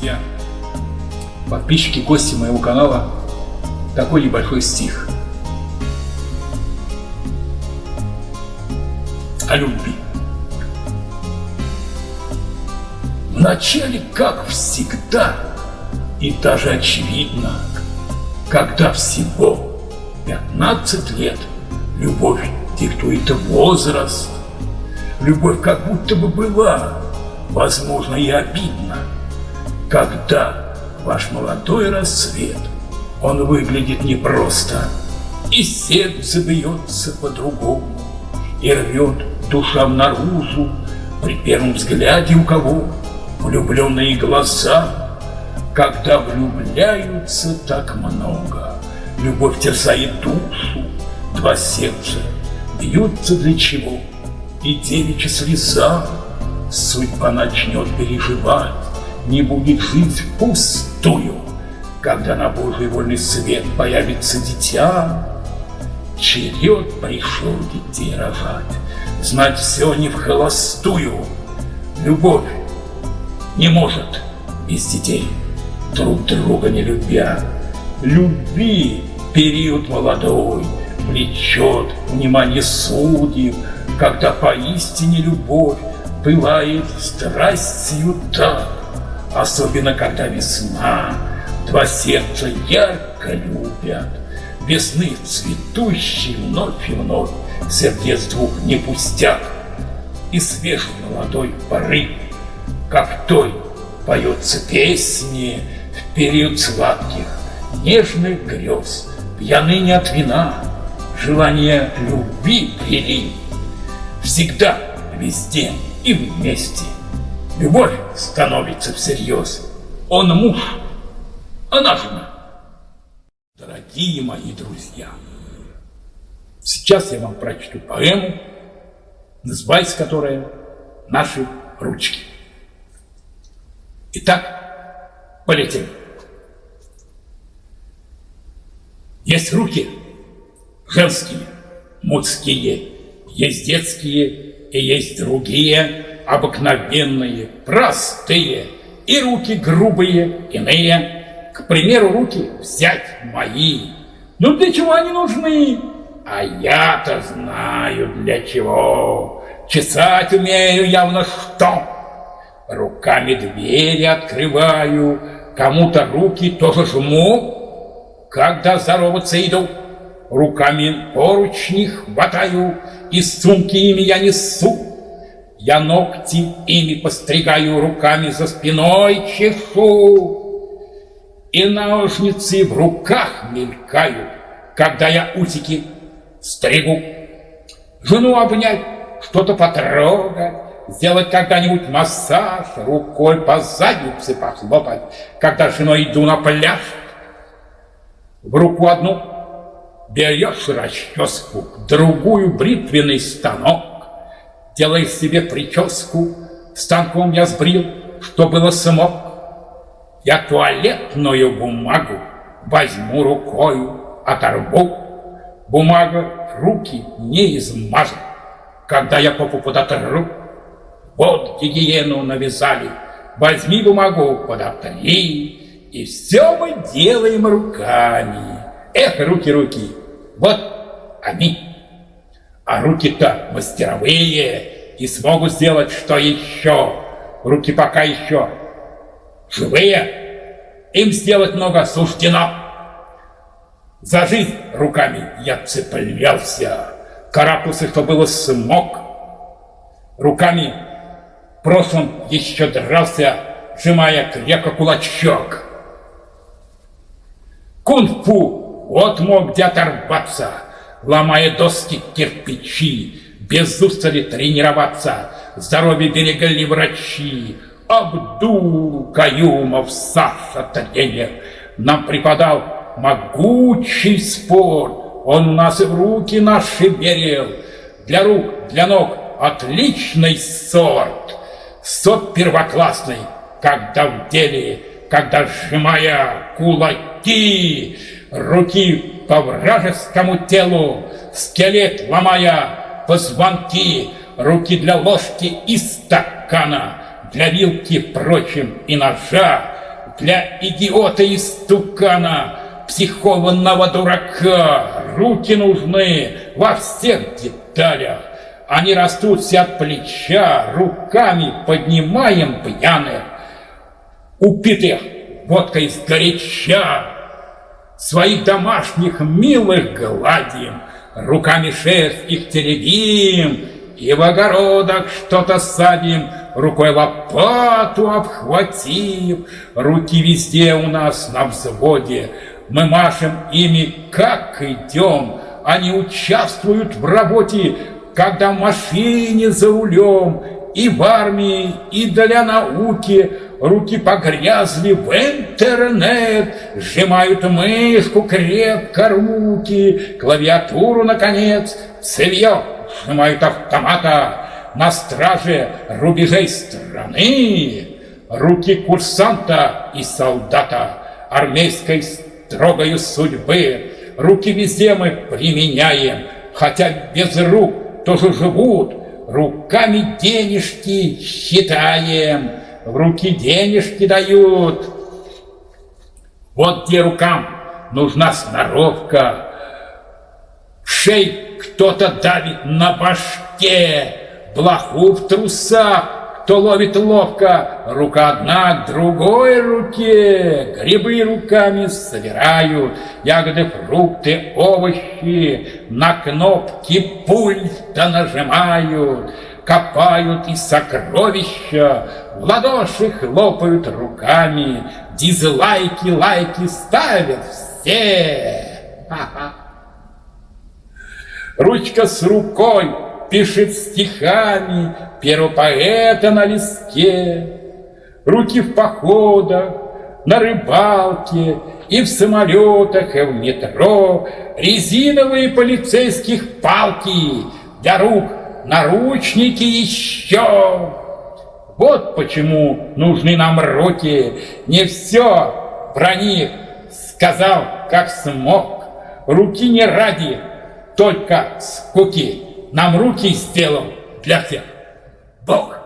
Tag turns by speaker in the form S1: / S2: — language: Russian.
S1: друзья, подписчики, гости моего канала, такой небольшой стих. О любви. Вначале, как всегда, и даже очевидно, когда всего 15 лет любовь диктует возраст, любовь как будто бы была, возможно, и обидна, когда ваш молодой рассвет, он выглядит непросто, и сердце бьется по-другому, и рвет душам наружу при первом взгляде у кого влюбленные глаза, когда влюбляются так много. Любовь терзает душу, два сердца бьются для чего, и девичья слеза судьба начнет переживать, не будет жить пустую, когда на Божий вольный свет появится дитя. Черед пришел детей рожать, знать все не в холостую. Любовь не может без детей, друг друга не любя. Люби период молодой, влечет внимание судеб, когда поистине любовь пылает страстью так, особенно когда весна, два сердца ярко любят, весны цветущий вновь и вновь, сердец двух не пустяк, и свежий молодой порыв как той поется песни в период сладких, нежных грез, пьяны не от вина, желание любви прилив. Всегда, везде и вместе. Любовь становится всерьез. Он муж, она жена. Дорогие мои друзья, сейчас я вам прочту поэму, называется которая «Наши ручки». Итак, полетели. Есть руки женские, мужские, есть детские и есть другие, обыкновенные, простые, и руки грубые, иные. К примеру, руки взять мои. Ну для чего они нужны? А я-то знаю для чего. Чесать умею явно что. Руками двери открываю, кому-то руки тоже жму, когда здороваться иду. Руками поручни хватаю, и сумки ими я несу. Я ногти ими постригаю, руками за спиной чешу. И ножницы в руках мелькают, когда я усики стригу. Жену обнять, что-то потрогать, сделать когда-нибудь массаж, рукой по заднице похлопать, когда с женой иду на пляж. В руку одну берешь расческу, другую бритвенный станок, делаешь себе прическу, станком я сбрил, что было смог. Я туалетную бумагу возьму рукою, оторву, бумага руки не измажет, когда я попу подотру. Вот гигиену навязали. Возьми бумагу, подотри, и все мы делаем руками. Эх, руки-руки, вот они. А руки-то мастеровые и смогут сделать что еще. Руки пока еще живые, им сделать много суждено. За жизнь руками я цеплялся, карапусы, что было смог. Руками в прошлом еще дрался, сжимая крепко кулачок. Кунг-фу, вот мог где оторваться, ломая доски кирпичи, без устали тренироваться, здоровье берегали врачи. Абдул Каюмов, Саша тренер, нам преподал могучий спорт. Он нас и в руки наши берел, для рук, для ног отличный сорт сот первоклассный, когда в деле, когда сжимая кулаки, руки по вражескому телу, скелет ломая позвонки, руки для ложки и стакана, для вилки, впрочем, и ножа, для идиота и стукана, психованного дурака. Руки нужны во всех деталях. Они растут все от плеча, руками поднимаем пьяных, упитых водкой из горяча, своих домашних милых гладим, руками шерсть их теребим, и в огородах что-то садим, рукой лопату обхватив, руки везде у нас на взводе, мы машем ими, как идем, они участвуют в работе, когда в машине за рулем, и в армии, и для науки, руки погрязли в интернет, сжимают мышку крепко руки, клавиатуру, наконец, цевье сжимают автомата. На страже рубежей страны, руки курсанта и солдата армейской строгою судьбы, руки везде мы применяем, хотя без рук тоже живут, руками денежки считаем, в руки денежки дают. Вот где рукам нужна сноровка, шей кто-то давит на башке, блоху в трусах, кто ловит ловко, рука одна к другой руке, грибы руками собирают, ягоды, фрукты, овощи, на кнопки пульта нажимают, копают и сокровища, в ладоши хлопают руками, дизлайки, лайки ставят все. Ручка с рукой пишет стихами первого поэта на листке, руки в походах, на рыбалке и в самолетах, и в метро, резиновые полицейских палки, для рук наручники еще. Вот почему нужны нам руки, не все про них сказал, как смог. Руки не ради, только скуки нам руки сделал для всех Бог.